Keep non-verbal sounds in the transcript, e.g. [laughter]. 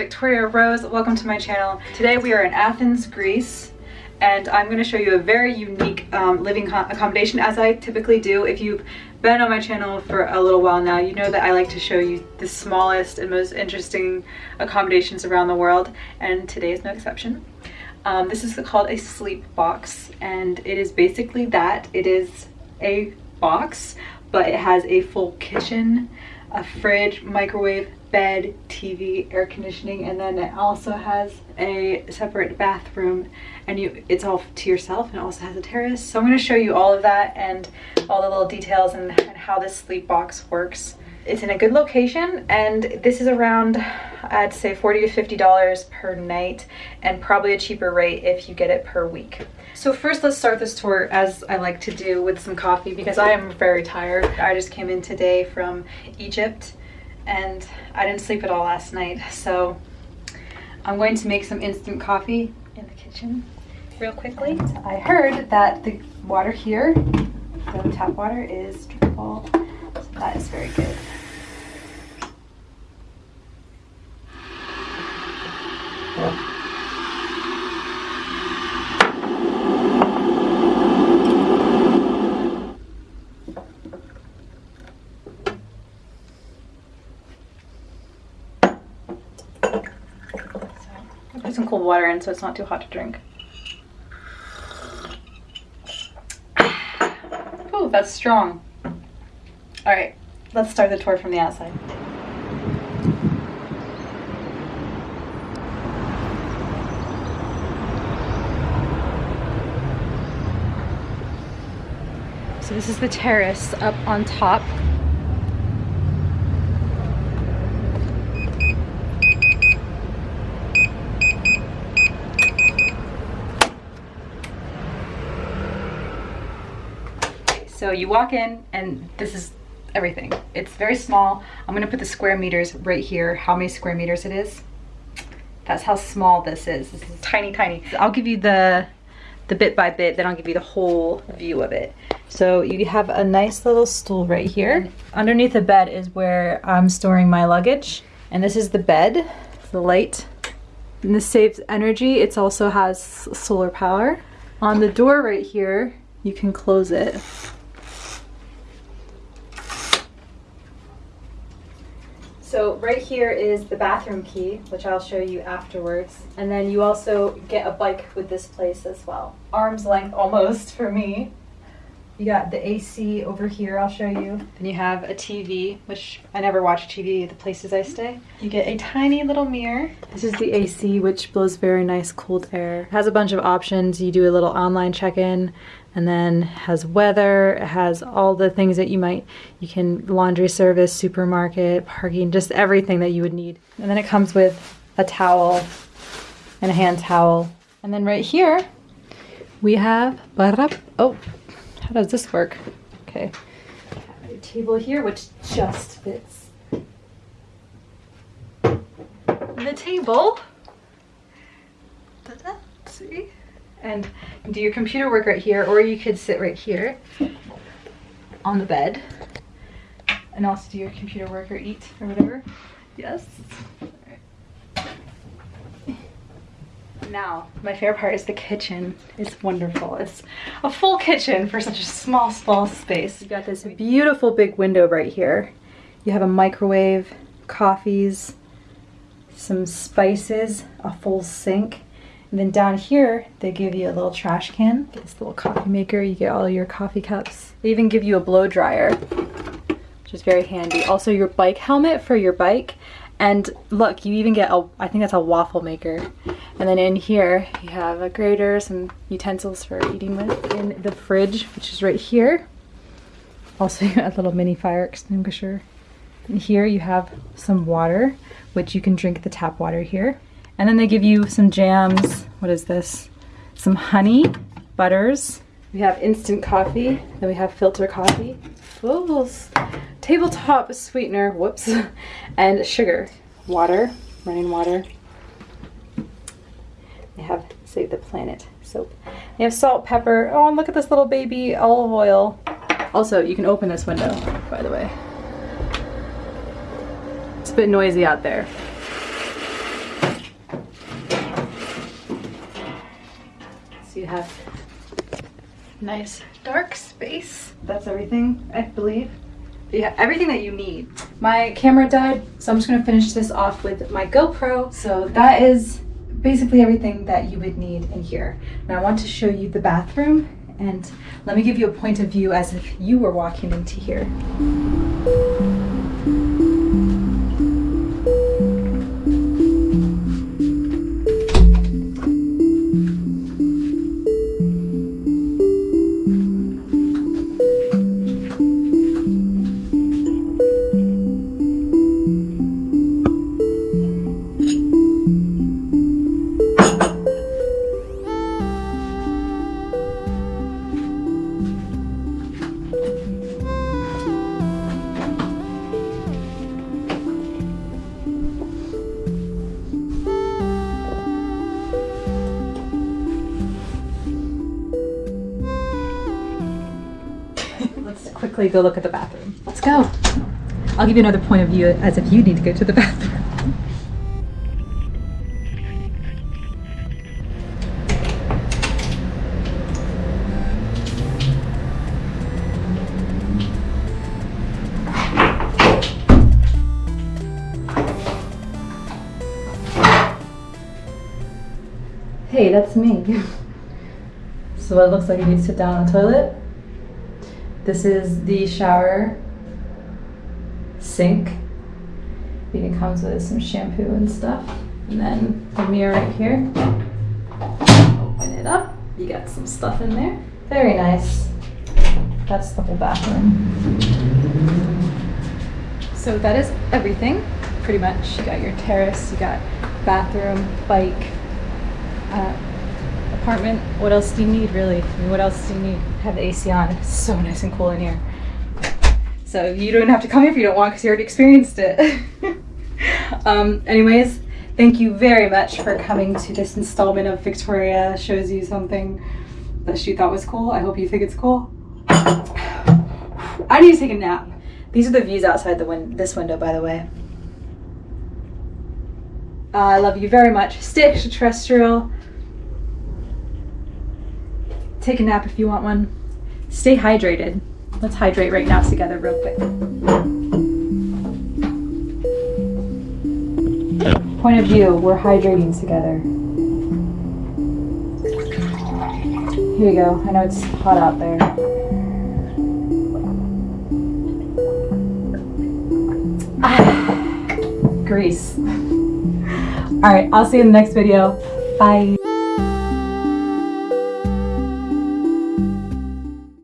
Victoria Rose. Welcome to my channel. Today we are in Athens, Greece, and I'm going to show you a very unique um, living accommodation as I typically do. If you've been on my channel for a little while now, you know that I like to show you the smallest and most interesting accommodations around the world, and today is no exception. Um, this is called a sleep box, and it is basically that. It is a box, but it has a full kitchen, a fridge, microwave, bed, TV, air conditioning, and then it also has a separate bathroom and you it's all to yourself and it also has a terrace. So I'm going to show you all of that and all the little details and, and how this sleep box works. It's in a good location and this is around I'd say 40 to 50 dollars per night and probably a cheaper rate if you get it per week. So first let's start this tour as I like to do with some coffee because I am very tired. I just came in today from Egypt and I didn't sleep at all last night. So I'm going to make some instant coffee in the kitchen real quickly. I heard that the water here, the tap water is drinkable. So that is very good. Put some cold water in so it's not too hot to drink. Oh, that's strong. All right, let's start the tour from the outside. So this is the terrace up on top. So you walk in and this is everything. It's very small. I'm gonna put the square meters right here, how many square meters it is. That's how small this is. This is tiny, tiny. I'll give you the, the bit by bit, then I'll give you the whole view of it. So you have a nice little stool right here. Underneath the bed is where I'm storing my luggage. And this is the bed, the light. And this saves energy. It also has solar power. On the door right here, you can close it So right here is the bathroom key, which I'll show you afterwards. And then you also get a bike with this place as well. Arm's length almost [laughs] for me. You got the AC over here, I'll show you. Then you have a TV, which I never watch TV at the places I stay. You get a tiny little mirror. This is the AC, which blows very nice cold air. It has a bunch of options. You do a little online check-in, and then has weather, it has all the things that you might, you can laundry service, supermarket, parking, just everything that you would need. And then it comes with a towel and a hand towel. And then right here, we have, oh, how does this work? Okay. A table here, which just fits the table. See? And do your computer work right here, or you could sit right here on the bed and also do your computer work or eat or whatever. Yes. Now, my favorite part is the kitchen. It's wonderful. It's a full kitchen for such a small, small space. You got this beautiful big window right here. You have a microwave, coffees, some spices, a full sink. And then down here, they give you a little trash can. This little coffee maker, you get all your coffee cups. They even give you a blow dryer, which is very handy. Also your bike helmet for your bike. And look, you even get a, I think that's a waffle maker. And then in here, you have a grater, some utensils for eating with. In the fridge, which is right here, also [laughs] a little mini fire extinguisher. And here you have some water, which you can drink the tap water here. And then they give you some jams. What is this? Some honey, butters. We have instant coffee, then we have filter coffee, Oops! tabletop sweetener, whoops, [laughs] and sugar, water, running water. They have Save the Planet soap. They have salt, pepper, oh, and look at this little baby olive oil. Also, you can open this window, by the way. It's a bit noisy out there. So you have nice dark space. That's everything, I believe. Yeah, everything that you need. My camera died, so I'm just gonna finish this off with my GoPro. So that is basically everything that you would need in here. Now I want to show you the bathroom and let me give you a point of view as if you were walking into here. Quickly go look at the bathroom. Let's go. I'll give you another point of view as if you need to go to the [laughs] bathroom. Hey, that's me. [laughs] so it looks like you need to sit down on the toilet. This is the shower sink. It comes with some shampoo and stuff. And then the mirror right here. Open it up. You got some stuff in there. Very nice. That's the whole bathroom. So that is everything, pretty much. You got your terrace, you got bathroom, bike, uh, apartment. What else do you need, really? I mean, what else do you need? Have the AC on. It's so nice and cool in here. So you don't have to come here if you don't want because you already experienced it. [laughs] um, anyways, thank you very much for coming to this installment of Victoria Shows You Something that she thought was cool. I hope you think it's cool. [sighs] I need to take a nap. These are the views outside the win this window, by the way. Uh, I love you very much. Stay extraterrestrial. Take a nap if you want one. Stay hydrated. Let's hydrate right now together real quick. Point of view, we're hydrating together. Here you go. I know it's hot out there. Ah, Greece. [laughs] All right, I'll see you in the next video. Bye.